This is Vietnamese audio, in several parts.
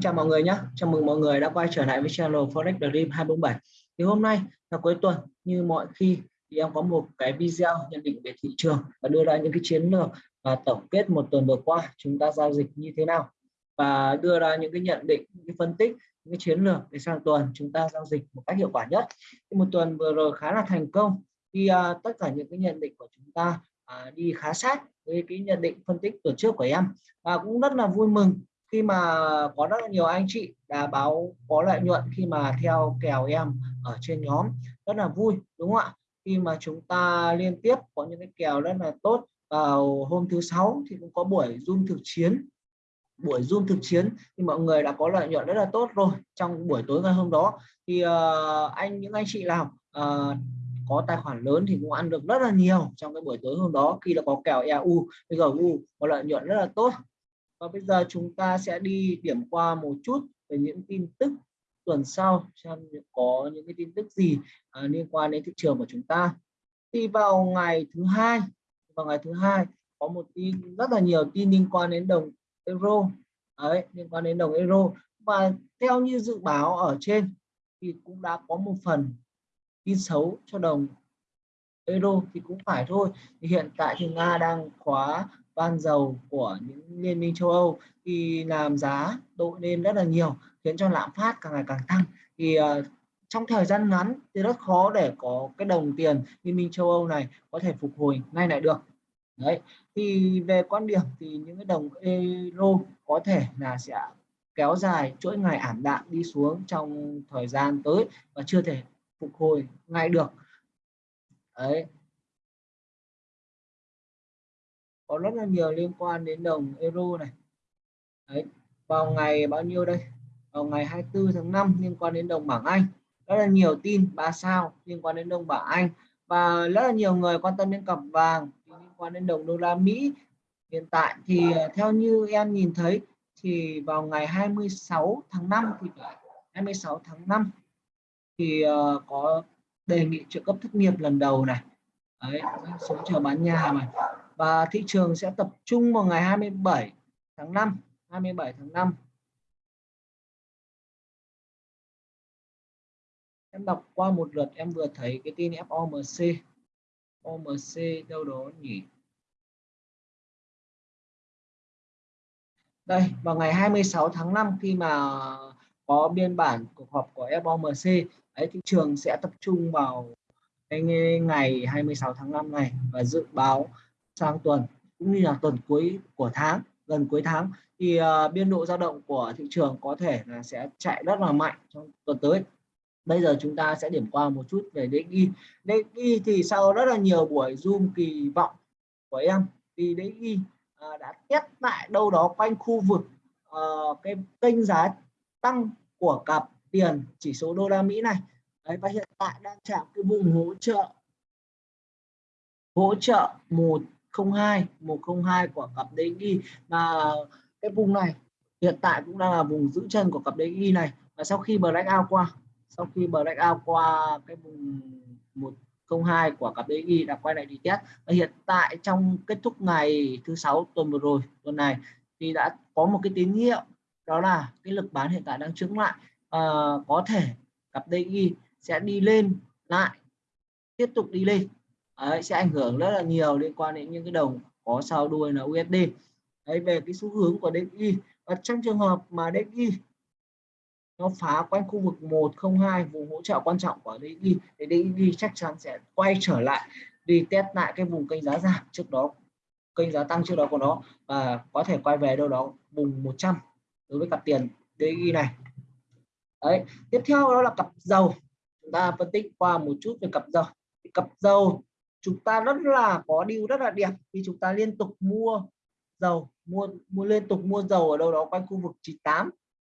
chào mọi người nhé chào mừng mọi người đã quay trở lại với channel Forex Dream 247 thì hôm nay là cuối tuần như mọi khi thì em có một cái video nhận định về thị trường và đưa ra những cái chiến lược và tổng kết một tuần vừa qua chúng ta giao dịch như thế nào. Và đưa ra những cái nhận định những cái phân tích những cái chiến lược để sang tuần chúng ta giao dịch một cách hiệu quả nhất. Thì một tuần vừa rồi khá là thành công khi uh, tất cả những cái nhận định của chúng ta uh, đi khá sát với cái nhận định phân tích tuần trước của em. Và cũng rất là vui mừng khi mà có rất là nhiều anh chị đã báo có lợi nhuận khi mà theo kèo em ở trên nhóm rất là vui đúng không ạ? Khi mà chúng ta liên tiếp có những cái kèo rất là tốt vào hôm thứ sáu thì cũng có buổi zoom thực chiến. Buổi zoom thực chiến thì mọi người đã có lợi nhuận rất là tốt rồi. Trong buổi tối ngày hôm đó thì uh, anh những anh chị nào uh, có tài khoản lớn thì cũng ăn được rất là nhiều trong cái buổi tối hôm đó khi là có kèo EU bây giờ U có lợi nhuận rất là tốt và bây giờ chúng ta sẽ đi điểm qua một chút về những tin tức tuần sau xem có những cái tin tức gì à, liên quan đến thị trường của chúng ta. Thì vào ngày thứ hai vào ngày thứ hai có một tin rất là nhiều tin liên quan đến đồng euro. Đấy liên quan đến đồng euro. Và theo như dự báo ở trên thì cũng đã có một phần tin xấu cho đồng euro thì cũng phải thôi. Thì hiện tại thì nga đang khóa ban dầu của những liên minh châu Âu thì làm giá đội lên rất là nhiều khiến cho lạm phát càng ngày càng tăng. Thì uh, trong thời gian ngắn thì rất khó để có cái đồng tiền liên minh châu Âu này có thể phục hồi ngay lại được. Đấy thì về quan điểm thì những cái đồng euro có thể là sẽ kéo dài chuỗi ngày ảm đạm đi xuống trong thời gian tới và chưa thể phục hồi ngay được. Đấy có rất là nhiều liên quan đến đồng euro này. Đấy vào ngày bao nhiêu đây? Vào ngày 24 tháng 5 liên quan đến đồng bảng Anh. Rất là nhiều tin ba sao liên quan đến đồng bảng Anh. Và rất là nhiều người quan tâm đến cặp vàng liên quan đến đồng đô la Mỹ. Hiện tại thì ờ, theo như em nhìn thấy thì vào ngày 26 tháng 5 thì 26 tháng 5 thì uh, có đề nghị trợ cấp thất nghiệp lần đầu này. Đấy số chờ bán nhà mà và thị trường sẽ tập trung vào ngày 27 tháng 5 27 tháng 5 em đọc qua một lượt, em vừa thấy cái tin FOMC OMC đâu đó nhỉ? Đây, vào ngày 26 tháng 5 khi mà có biên bản cuộc họp của FOMC ấy thị trường sẽ tập trung vào cái ngày 26 tháng 5 này và dự báo sang tuần cũng như là tuần cuối của tháng gần cuối tháng thì uh, biên độ dao động của thị trường có thể là sẽ chạy rất là mạnh trong tuần tới. Bây giờ chúng ta sẽ điểm qua một chút về DXY DXY thì sau rất là nhiều buổi zoom kỳ vọng của em thì DXY uh, ờ, đã test lại đâu đó quanh khu vực uh, cái kênh giá tăng của cặp tiền chỉ số đô la Mỹ này. Đấy, và hiện tại đang chạm cái vùng hỗ trợ hỗ trợ một 102 102 của cặp DXY và cái vùng này hiện tại cũng đang là vùng giữ chân của cặp DXY này. Và sau khi breakout qua sau khi breakout qua cái vùng 102 của cặp DXY đã quay lại đi test. Và hiện tại trong kết thúc ngày thứ sáu tuần vừa rồi tuần này thì đã có một cái tín hiệu đó là cái lực bán hiện tại đang chứng lại. À, có thể cặp DXY sẽ đi lên lại tiếp tục đi lên. Đấy, sẽ ảnh hưởng rất là nhiều liên quan đến những cái đồng có sao đuôi là USD Đấy, về cái xu hướng của DXY và trong trường hợp mà DXY nó phá quanh khu vực 102 vùng hỗ trợ quan trọng của DXY thì DXY chắc chắn sẽ quay trở lại đi test lại cái vùng kênh giá giảm trước đó kênh giá tăng trước đó của nó và có thể quay về đâu đó vùng 100 đối với cặp tiền DXY này. Đấy tiếp theo đó là cặp dầu. Chúng ta phân tích qua một chút về cặp dầu. Cặp dầu chúng ta rất là có điều rất là đẹp khi chúng ta liên tục mua dầu mua mua liên tục mua dầu ở đâu đó quanh khu vực 98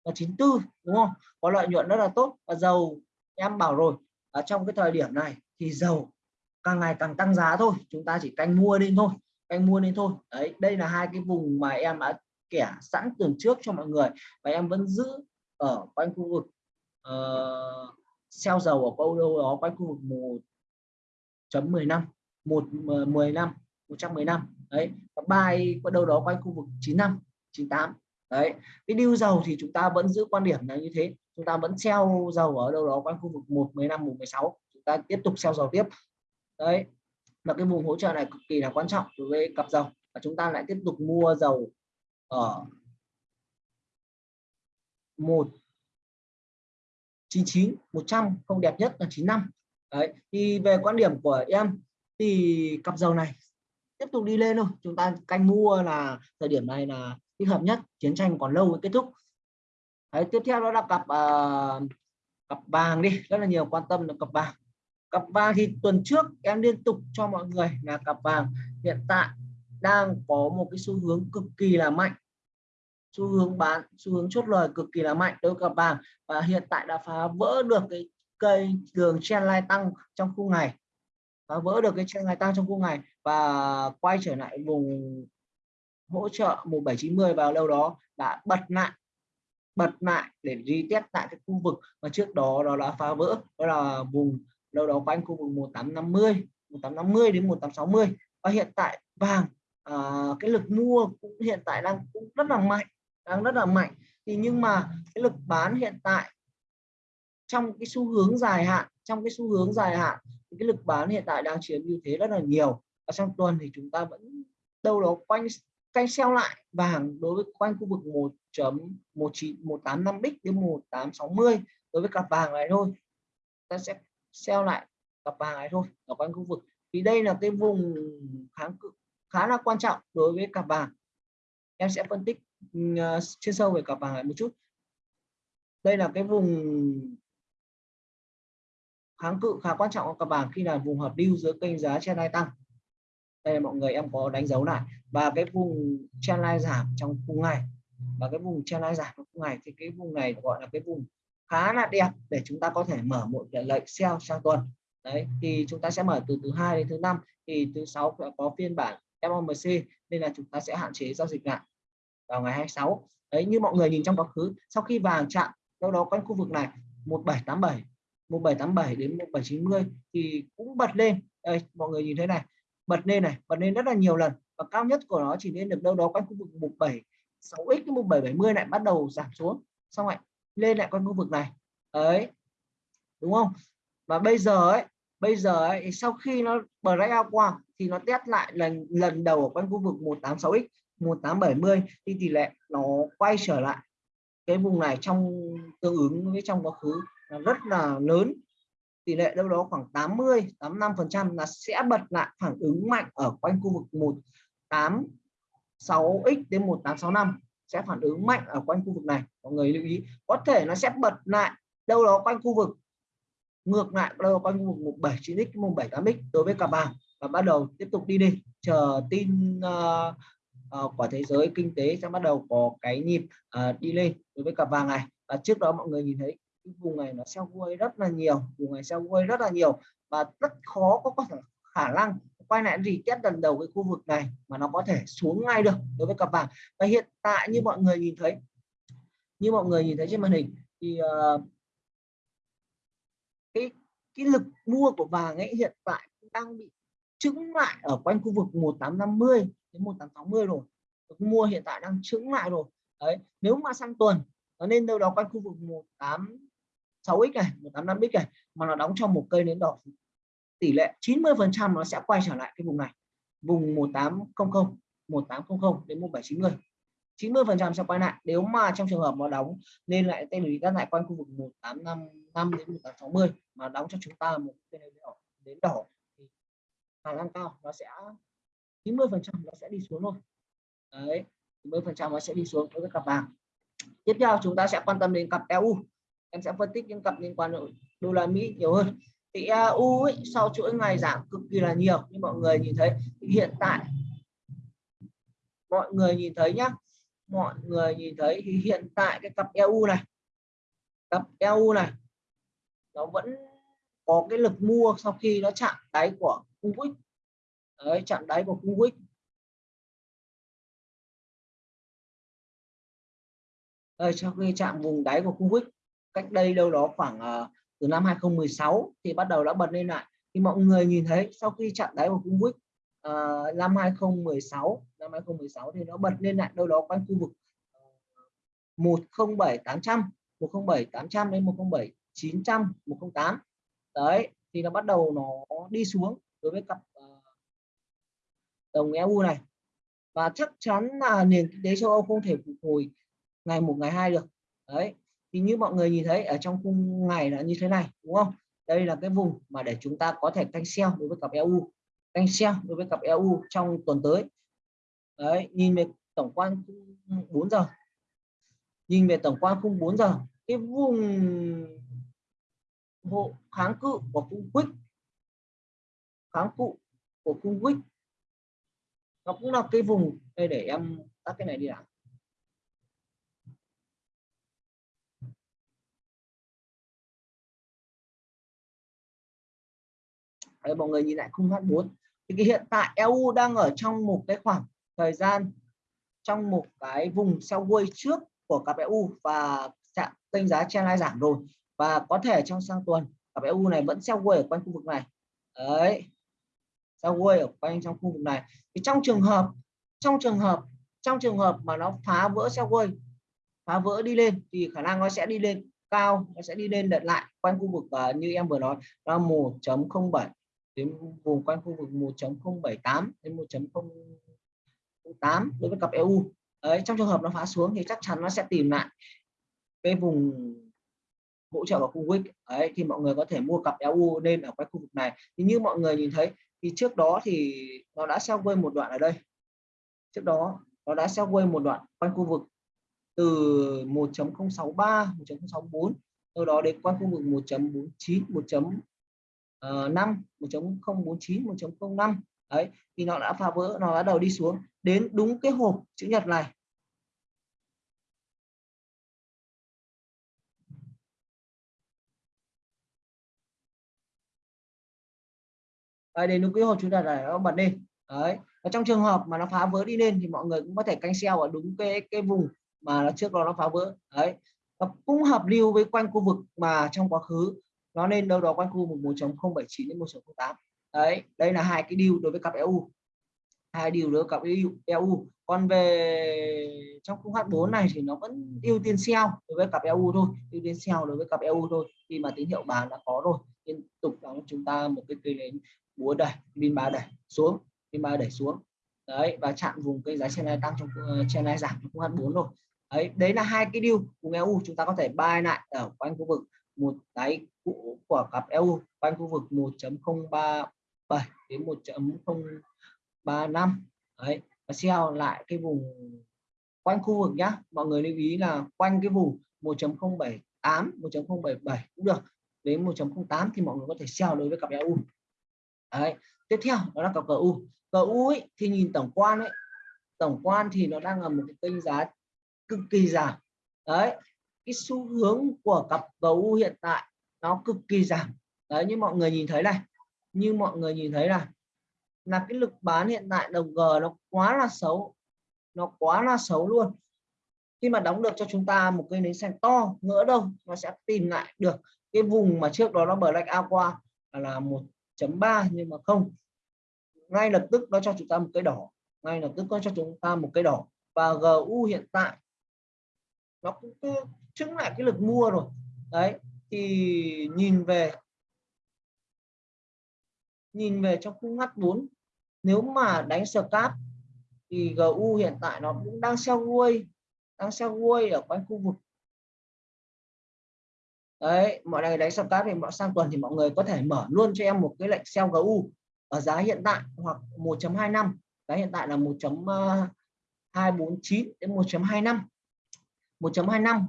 và 94 đúng không? Có lợi nhuận rất là tốt. Và dầu em bảo rồi ở trong cái thời điểm này thì dầu càng ngày càng tăng giá thôi. Chúng ta chỉ canh mua lên thôi canh mua lên thôi. Đấy đây là hai cái vùng mà em đã kẻ sẵn tưởng trước cho mọi người. Và em vẫn giữ ở quanh khu vực ờ, uh, xeo dầu ở câu đâu đó quanh khu vực 1 chấm 10 năm, một ờ, 10 năm 110 năm. Đấy, và bài có đâu đó quanh khu vực 9 năm 98 đấy, cái điêu dầu thì chúng ta vẫn giữ quan điểm là như thế. Chúng ta vẫn treo dầu ở đâu đó quanh khu vực 115 116 chúng ta tiếp tục treo dầu tiếp. Đấy, và cái vùng hỗ trợ này cực kỳ là quan trọng đối với cặp dầu. Và chúng ta lại tiếp tục mua dầu ở 199 100 không đẹp nhất là 95 đấy thì về quan điểm của em thì cặp dầu này tiếp tục đi lên thôi. Chúng ta canh mua là thời điểm này là thích hợp nhất chiến tranh còn lâu mới kết thúc. Đấy, tiếp theo đó là cặp uh, cặp vàng đi rất là nhiều quan tâm là cặp vàng. Cặp vàng thì tuần trước em liên tục cho mọi người là cặp vàng hiện tại đang có một cái xu hướng cực kỳ là mạnh. Xu hướng bán xu hướng chốt lời cực kỳ là mạnh đối với cặp vàng và hiện tại đã phá vỡ được cái cây đường trendline tăng trong khung ngày phá vỡ được cái trendline tăng trong khung ngày và quay trở lại vùng hỗ trợ 1790 vào đâu đó đã bật lại bật lại để retest tại cái khu vực mà trước đó đó đã phá vỡ đó là vùng đâu đó quanh khu vực 1850 1850 đến 1860 và hiện tại vàng à, cái lực mua cũng hiện tại đang cũng rất là mạnh đang rất là mạnh. Thì nhưng mà cái lực bán hiện tại trong cái xu hướng dài hạn trong cái xu hướng dài hạn thì cái lực bán hiện tại đang chiếm ưu thế rất là nhiều. Và trong tuần thì chúng ta vẫn đâu đó quanh canh xeo lại vàng đối với quanh khu vực 1.19185 bích đến 1860 đối với cặp vàng này thôi. Ta sẽ xeo lại cặp vàng này thôi ở quanh khu vực. Thì đây là cái vùng kháng cự khá là quan trọng đối với cặp vàng. Em sẽ phân tích uh, chuyên sâu về cặp vàng này một chút. Đây là cái vùng kháng cự khá quan trọng của các vàng khi là vùng hợp lưu giữa kênh giá trên hai tăng. Đây mọi người em có đánh dấu lại. Và cái vùng trendline giảm trong cùng ngày và cái vùng trendline giảm trong cùng ngày thì cái vùng này gọi là cái vùng khá là đẹp để chúng ta có thể mở một lệnh sell sang tuần. Đấy, thì chúng ta sẽ mở từ thứ hai đến thứ năm. Thì thứ sáu có phiên bản FOMC nên là chúng ta sẽ hạn chế giao dịch lại vào ngày 26 đấy, như mọi người nhìn trong quá khứ, sau khi vàng chạm đâu đó quanh khu vực này 1787 1787 đến 1790 thì cũng bật lên. Đây mọi người nhìn thấy này bật lên này bật lên rất là nhiều lần và cao nhất của nó chỉ lên được đâu đó quanh khu vực 176 x đến 1770 lại bắt đầu giảm xuống. Xong lại lên lại quanh khu vực này. Ấy đúng không? Và bây giờ ấy bây giờ ấy, sau khi nó breakout qua thì nó test lại lần lần đầu ở quanh khu vực 186x 1870 thì tỷ lệ nó quay trở lại cái vùng này trong tương ứng với trong quá khứ rất là lớn. Tỷ lệ đâu đó khoảng 80 85 phần trăm là sẽ bật lại phản ứng mạnh ở quanh khu vực 186x đến 1865 sẽ phản ứng mạnh ở quanh khu vực này. Mọi người lưu ý có thể nó sẽ bật lại đâu đó quanh khu vực ngược lại đâu đó quanh khu vực 179x 178x đối với cả vàng và bắt đầu tiếp tục đi đi chờ tin uh, uh, của thế giới kinh tế sẽ bắt đầu có cái nhịp uh, đi lên đối với cả vàng này. Và trước đó mọi người nhìn thấy vùng này nó sell quay rất là nhiều vùng này sell quay rất là nhiều và rất khó có có thể khả năng quay lại gì test lần đầu cái khu vực này mà nó có thể xuống ngay được đối với cặp vàng. Và hiện tại như mọi người nhìn thấy như mọi người nhìn thấy trên màn hình thì uh, cái cái lực mua của vàng ấy hiện tại đang bị trứng lại ở quanh khu vực 1850 đến 1860 rồi. Mua hiện tại đang trứng lại rồi. Đấy nếu mà sang tuần nó nên đâu đó quanh khu vực 18 6x này 185x này, mà nó đóng trong một cây nến đỏ. Tỷ lệ 90 phần trăm nó sẽ quay trở lại cái vùng này. Vùng 1800 1800 đến 1790 90 phần trăm sẽ quay lại. Nếu mà trong trường hợp nó đóng nên lại tên lý các lại quanh khu vực 1855 đến 1860 mà đóng cho chúng ta một cây nến đỏ đến đỏ thì khả năng cao nó sẽ 90 phần trăm nó sẽ đi xuống thôi. Đấy 90 phần trăm nó sẽ đi xuống đối với cặp vàng. Tiếp theo chúng ta sẽ quan tâm đến cặp EU em sẽ phân tích những cặp liên quan đô la Mỹ nhiều hơn. Thì EU ấy, sau chuỗi ngày giảm cực kỳ là nhiều như mọi người nhìn thấy hiện tại mọi người nhìn thấy nhá mọi người nhìn thấy thì hiện tại cái cặp EU này cặp EU này nó vẫn có cái lực mua sau khi nó chạm đáy của cung quýt đấy chạm đáy của cung quýt đây sau khi chạm vùng đáy của cung quýt cách đây đâu đó khoảng uh, từ năm 2016 thì bắt đầu đã bật lên lại. Thì mọi người nhìn thấy sau khi chặn đáy của cung quýt uh, năm 2016 năm 2016 thì nó bật lên lại đâu đó quanh khu vực uh, 107 800 107 800 đến 107 900 108 đấy thì nó bắt đầu nó đi xuống đối với cặp uh, đồng EU này. Và chắc chắn là nền kinh tế châu Âu không thể phục hồi ngày một ngày hai được. Đấy thì như mọi người nhìn thấy ở trong khung ngày là như thế này, đúng không? Đây là cái vùng mà để chúng ta có thể canh sell đối với cặp EU canh sell đối với cặp EU trong tuần tới. Đấy, nhìn về tổng quan 4 giờ. Nhìn về tổng quan khung 4 giờ, cái vùng hộ kháng cự của khung quýt, kháng cự của khung quýt, nó cũng là cái vùng đây để em tắt cái này đi nào Đấy, mọi người nhìn lại khung H4 thì cái hiện tại EU đang ở trong một cái khoảng thời gian trong một cái vùng quay trước của cặp EU và chạm kênh giá trendline giảm rồi. Và có thể trong sang tuần cặp EU này vẫn quay ở quanh khu vực này. Đấy quay ở quanh trong khu vực này. Thì trong trường hợp trong trường hợp trong trường hợp mà nó phá vỡ quay phá vỡ đi lên thì khả năng nó sẽ đi lên cao nó sẽ đi lên đợt lại quanh khu vực uh, như em vừa nói. Là 1.07 đến vùng quanh khu vực 1.078 đến 1.08 đối với cặp EU đấy, trong trường hợp nó phá xuống thì chắc chắn nó sẽ tìm lại cái vùng hỗ trợ của khu vực ấy thì mọi người có thể mua cặp EU nên ở cái khu vực này. Thì như mọi người nhìn thấy, thì trước đó thì nó đã sell quay một đoạn ở đây. Trước đó, nó đã sell quay một đoạn quanh khu vực từ 1.063 1.064 sau đó đến quanh khu vực 1.49 1. 5 1.049 1.05 đấy thì nó đã phá vỡ nó bắt đầu đi xuống. Đến đúng cái hộp chữ nhật này. Đấy, đến đúng cái hộp chữ nhật này nó bật lên. Đấy và trong trường hợp mà nó phá vỡ đi lên thì mọi người cũng có thể canh sell ở đúng cái cái vùng mà nó trước đó nó phá vỡ. Đấy và cũng hợp lưu với quanh khu vực mà trong quá khứ nó nên đâu đó quanh khu 1.079 đến 1.08 đấy đây là hai cái điều đối với cặp EU hai điều đối với cặp EU, EU còn về trong khung H4 này thì nó vẫn ưu tiên sell đối với cặp EU thôi ưu tiên sell đối với cặp EU thôi. Khi mà tín hiệu bán đã có rồi liên tục đóng chúng ta một cái cây nến búa đẩy pin ba đẩy xuống pin ba đẩy xuống. Đấy và chạm vùng cây giá trên này tăng trong ờ, trên này giảm trong khung H4 rồi. Đấy đấy là hai cái điều cùng EU chúng ta có thể buy lại ở quanh khu vực một đáy cũ của cặp EU quanh khu vực 1.037 đến 1.035 đấy và sell lại cái vùng quanh khu vực nhá. Mọi người lưu ý là quanh cái vùng 1.078 1.077 cũng được. Đến 1.08 thì mọi người có thể sell đối với cặp EU đấy tiếp theo đó là cặp CU CU ấy, thì nhìn tổng quan ấy tổng quan thì nó đang ở một cái kênh giá cực kỳ giảm. Đấy cái xu hướng của cặp GU hiện tại nó cực kỳ giảm. Đấy, như mọi người nhìn thấy này, như mọi người nhìn thấy là là cái lực bán hiện tại đồng G nó quá là xấu, nó quá là xấu luôn. Khi mà đóng được cho chúng ta một cây nến xanh to, ngỡ đâu nó sẽ tìm lại được cái vùng mà trước đó nó black qua là 1.3 nhưng mà không. Ngay lập tức nó cho chúng ta một cái đỏ, ngay lập tức nó cho chúng ta một cái đỏ. Và GU hiện tại nó cũng chứng lại cái lực mua rồi. Đấy, thì nhìn về nhìn về trong khung H4 nếu mà đánh scalp thì GU hiện tại nó cũng đang sell quay đang sell quay ở quanh khu vực. Đấy, mọi người đánh scalp thì mọi, sang tuần thì mọi người có thể mở luôn cho em một cái lệnh sell GU ở giá hiện tại hoặc 1.25 giá hiện tại là 1.249 à, đến 1.25 1.25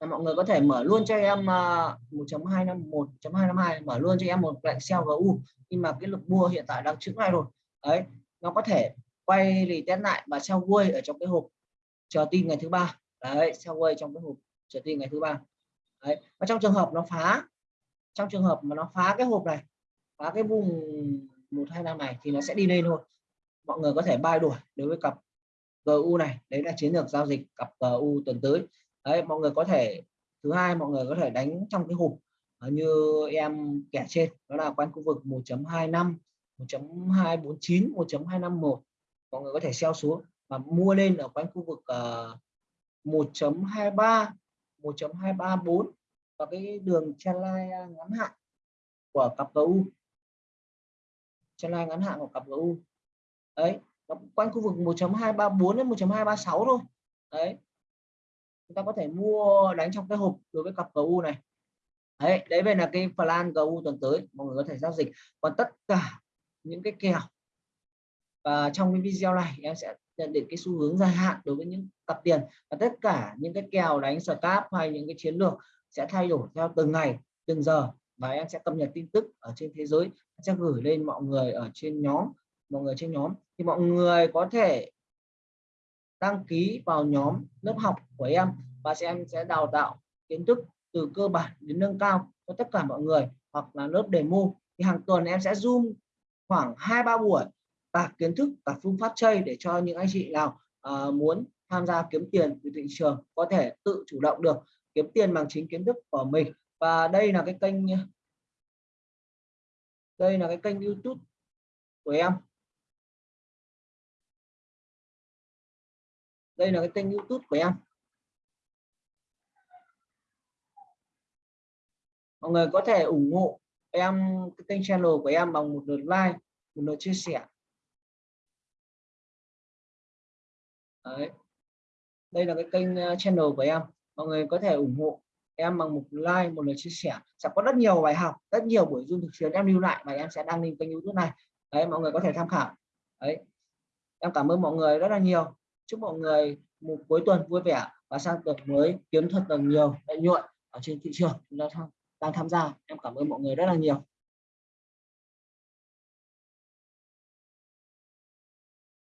là mọi người có thể mở luôn cho em ờ, 1.251 1.252 mở luôn cho em một lệnh sell GU nhưng mà cái lực mua hiện tại đang trứng này rồi. Đấy, nó có thể quay lì test lại và sell quay ở trong cái hộp chờ tin ngày thứ ba. Đấy sell quay trong cái hộp chờ tin ngày thứ ba. Đấy, và trong trường hợp nó phá, trong trường hợp mà nó phá cái hộp này, phá cái vùng 125 này thì nó sẽ đi lên thôi mọi người có thể bay đuổi đối với cặp. GU này đấy là chiến lược giao dịch cặp GU tuần tới. Đấy mọi người có thể thứ hai mọi người có thể đánh trong cái hộp ờ, như em kẻ trên đó là quanh khu vực 1.25 1.249 1.251 mọi người có thể sell xuống và mua lên ở quanh khu vực uh, 1.23 1.234 và cái đường trendline ngắn hạn của cặp GU trendline ngắn hạn của cặp GU đấy quanh khu vực 1.234 đến 1.236 thôi. Đấy. Chúng ta có thể mua đánh trong cái hộp đối với cặp GU này. Đấy đấy về là cái plan GU tuần tới, mọi người có thể giao dịch. Còn tất cả những cái kèo và trong cái video này em sẽ nhận định cái xu hướng dài hạn đối với những cặp tiền. Và tất cả những cái kèo đánh scalp hay những cái chiến lược sẽ thay đổi theo từng ngày, từng giờ. Và em sẽ cập nhật tin tức ở trên thế giới. Sẽ gửi lên mọi người ở trên nhóm, mọi người trên nhóm thì mọi người có thể đăng ký vào nhóm lớp học của em và sẽ em sẽ đào tạo kiến thức từ cơ bản đến nâng cao cho tất cả mọi người hoặc là lớp demo. Thì hàng tuần em sẽ zoom khoảng hai ba buổi và kiến thức và phương pháp chơi để cho những anh chị nào uh, muốn tham gia kiếm tiền từ thị trường có thể tự chủ động được kiếm tiền bằng chính kiến thức của mình. Và đây là cái kênh đây là cái kênh YouTube của em. Đây là cái kênh YouTube của em. Mọi người có thể ủng hộ em, cái kênh channel của em bằng một lượt like, một lượt chia sẻ. Đấy. đây là cái kênh ờ, channel của em. Mọi người có thể ủng hộ em bằng một like, một lượt chia sẻ. Sẽ có rất nhiều bài học, rất nhiều buổi zoom thực chiến em lưu lại và em sẽ đăng lên kênh youtube này. Đấy, mọi người có thể tham khảo. Đấy. Em cảm ơn mọi người rất là nhiều chúc mọi người một cuối tuần vui vẻ và sang tuần mới kiếm thật là nhiều lợi nhuận ở trên thị trường. Chúng ta đang tham gia. Em cảm ơn mọi người rất là nhiều.